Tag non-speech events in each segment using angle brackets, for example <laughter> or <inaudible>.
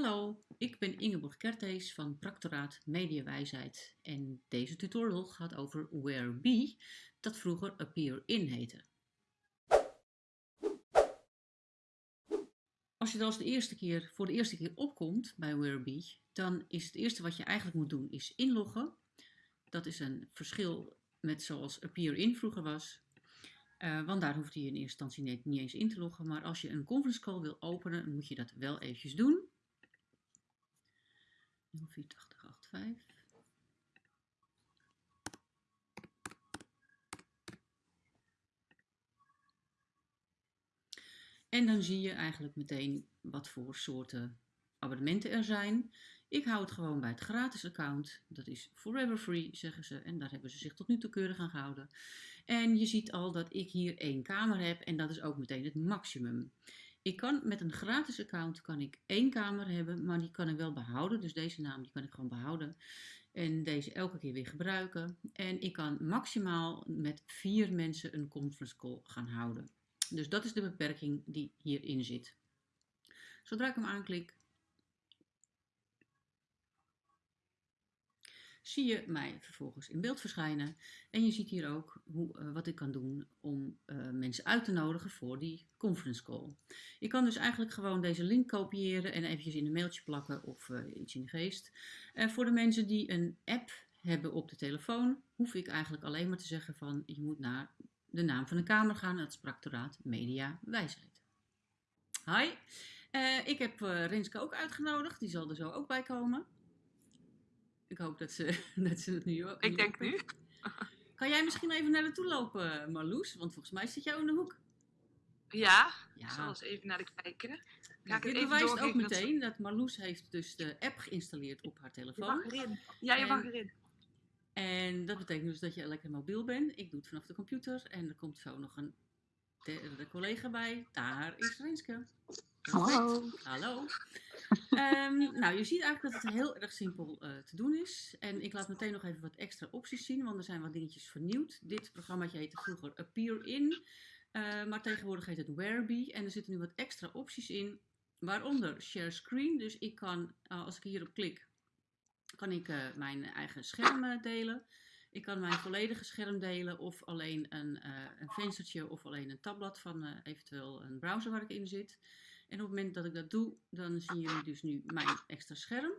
Hallo, ik ben Ingeborg Kertees van Practoraat Mediawijsheid en deze tutorial gaat over WhereBe, dat vroeger Appear-In heette. Als je er als de eerste keer, voor de eerste keer opkomt bij WhereBe, dan is het eerste wat je eigenlijk moet doen is inloggen. Dat is een verschil met zoals Appear-In vroeger was. Uh, want daar hoeft je in eerste instantie niet, niet eens in te loggen. Maar als je een conference call wil openen, moet je dat wel eventjes doen. 048085. En dan zie je eigenlijk meteen wat voor soorten abonnementen er zijn. Ik hou het gewoon bij het gratis account. Dat is forever free, zeggen ze. En daar hebben ze zich tot nu toe keurig aan gehouden. En je ziet al dat ik hier één kamer heb. En dat is ook meteen het maximum. Ik kan met een gratis account kan ik één kamer hebben, maar die kan ik wel behouden. Dus deze naam die kan ik gewoon behouden. En deze elke keer weer gebruiken. En ik kan maximaal met vier mensen een conference call gaan houden. Dus dat is de beperking die hierin zit. Zodra ik hem aanklik, zie je mij vervolgens in beeld verschijnen. En je ziet hier ook hoe, uh, wat ik kan doen om uh, mensen uit te nodigen voor die conference call. Je kan dus eigenlijk gewoon deze link kopiëren en eventjes in een mailtje plakken of uh, iets in de geest. voor de mensen die een app hebben op de telefoon, hoef ik eigenlijk alleen maar te zeggen van je moet naar de naam van de kamer gaan. Dat is Practoraat Media Wijsheid. Hi, ik heb Renske ook uitgenodigd. Die zal er zo ook bij komen. Ik hoop dat ze, <laughs> dat ze het nu ook. Ik denk nu. Kan jij misschien even naar de toe lopen, Marloes? Want volgens mij zit jou in de hoek. Ja, ja. ik zal eens even naar de kijken. Ga dit bewijst ook meteen dat... Marloes heeft dus de app geïnstalleerd op haar telefoon. Je erin. Ja, je en, mag erin. En dat betekent dus dat je lekker mobiel bent. Ik doe het vanaf de computer. En er komt zo nog een derde collega bij. Daar is Renske. Hallo. Hallo. Um, nou, je ziet eigenlijk dat het heel erg simpel uh, te doen is. En ik laat meteen nog even wat extra opties zien, want er zijn wat dingetjes vernieuwd. Dit programma heette vroeger Appear In, uh, maar tegenwoordig heet het Whereby. En er zitten nu wat extra opties in, waaronder Share Screen. Dus ik kan, uh, als ik hierop klik, kan ik mijn eigen scherm delen. Ik kan mijn volledige scherm delen of alleen een, een venstertje of alleen een tabblad van eventueel een browser waar ik in zit. En op het moment dat ik dat doe, dan zien jullie dus nu mijn extra scherm.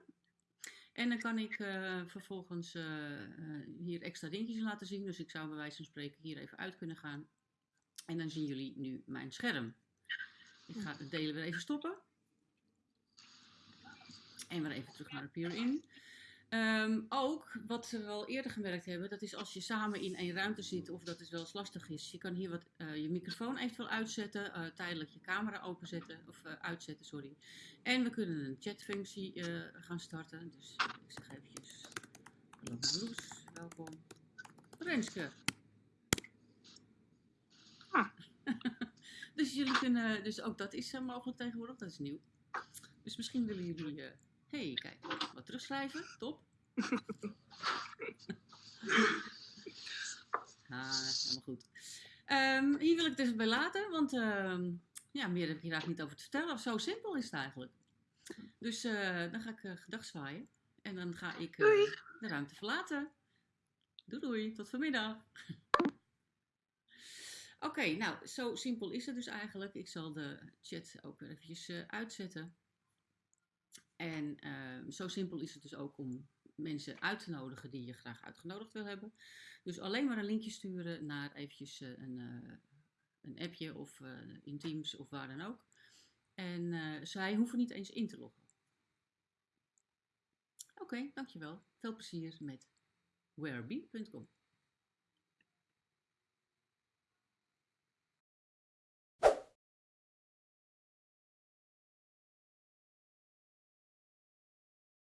En dan kan ik uh, vervolgens hier extra dingetjes laten zien. Dus ik zou bij wijze van spreken hier even uit kunnen gaan. En dan zien jullie nu mijn scherm. Ik ga het delen weer even stoppen. En weer even terug naar de Peer In. Um, ook, wat we al eerder gemerkt hebben, dat is als je samen in één ruimte zit of dat het wel eens lastig is. Je kan hier wat, uh, je microfoon eventueel uitzetten, uh, tijdelijk je camera openzetten, of uh, uitzetten, sorry. En we kunnen een chatfunctie gaan starten. Dus ik zeg eventjes, hallo Marloes, welkom. Renske. Ah. <laughs> dus jullie kunnen, dus ook dat is mogelijk tegenwoordig, dat is nieuw. Dus misschien willen jullie hey, kijk, wat terugschrijven, top. <laughs> ah, helemaal goed. Um, hier wil ik het dus bij laten, want um, ja, meer heb ik hier eigenlijk niet over te vertellen. Zo simpel is het eigenlijk. Dus uh, dan ga ik uh, gedag zwaaien en dan ga ik uh, de ruimte verlaten. Doei doei, tot vanmiddag. Oké, okay, nou, zo simpel is het dus eigenlijk. Ik zal de chat ook weer eventjes uitzetten. En uh, zo simpel is het dus ook om mensen uit te nodigen die je graag uitgenodigd wil hebben. Dus alleen maar een linkje sturen naar eventjes uh, een, uh, een appje of in Teams of waar dan ook. En zij hoeven niet eens in te loggen. Oké, dankjewel. Veel plezier met whereBee.com.